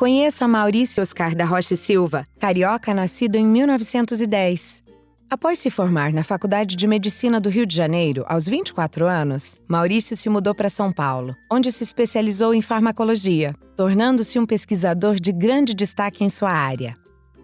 Conheça Maurício Oscar da Rocha Silva, carioca nascido em 1910. Após se formar na Faculdade de Medicina do Rio de Janeiro, aos 24 anos, Maurício se mudou para São Paulo, onde se especializou em farmacologia, tornando-se um pesquisador de grande destaque em sua área.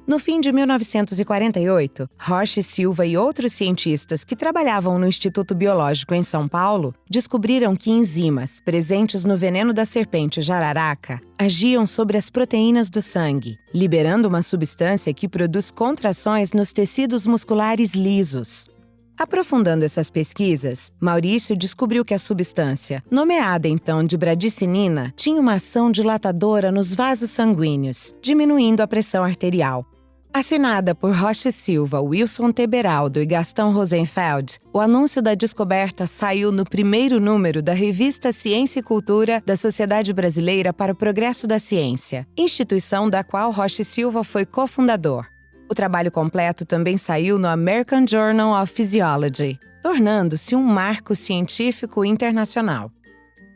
No fim de 1948, Roche Silva e outros cientistas que trabalhavam no Instituto Biológico em São Paulo descobriram que enzimas presentes no veneno da serpente jararaca agiam sobre as proteínas do sangue, liberando uma substância que produz contrações nos tecidos musculares lisos. Aprofundando essas pesquisas, Maurício descobriu que a substância, nomeada então de bradicinina, tinha uma ação dilatadora nos vasos sanguíneos, diminuindo a pressão arterial, Assinada por Rocha Silva, Wilson Teberaldo e Gastão Rosenfeld, o anúncio da descoberta saiu no primeiro número da revista Ciência e Cultura da Sociedade Brasileira para o Progresso da Ciência, instituição da qual Rocha Silva foi cofundador. O trabalho completo também saiu no American Journal of Physiology, tornando-se um marco científico internacional.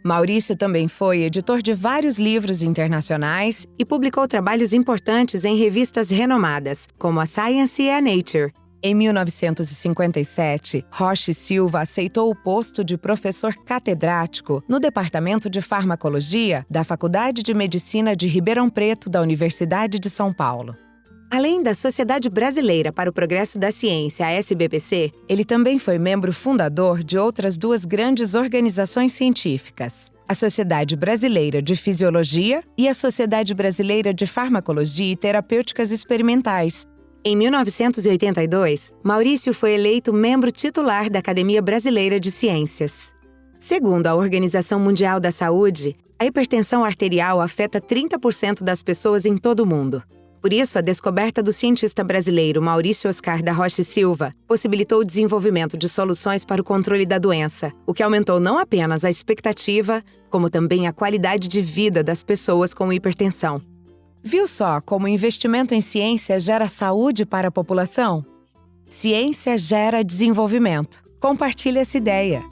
Maurício também foi editor de vários livros internacionais e publicou trabalhos importantes em revistas renomadas, como a Science e a Nature. Em 1957, Roche Silva aceitou o posto de professor catedrático no Departamento de Farmacologia da Faculdade de Medicina de Ribeirão Preto da Universidade de São Paulo. Além da Sociedade Brasileira para o Progresso da Ciência, a SBPC, ele também foi membro fundador de outras duas grandes organizações científicas, a Sociedade Brasileira de Fisiologia e a Sociedade Brasileira de Farmacologia e Terapêuticas Experimentais. Em 1982, Maurício foi eleito membro titular da Academia Brasileira de Ciências. Segundo a Organização Mundial da Saúde, a hipertensão arterial afeta 30% das pessoas em todo o mundo. Por isso, a descoberta do cientista brasileiro Maurício Oscar da Rocha Silva possibilitou o desenvolvimento de soluções para o controle da doença, o que aumentou não apenas a expectativa, como também a qualidade de vida das pessoas com hipertensão. Viu só como o investimento em ciência gera saúde para a população? Ciência gera desenvolvimento. Compartilhe essa ideia.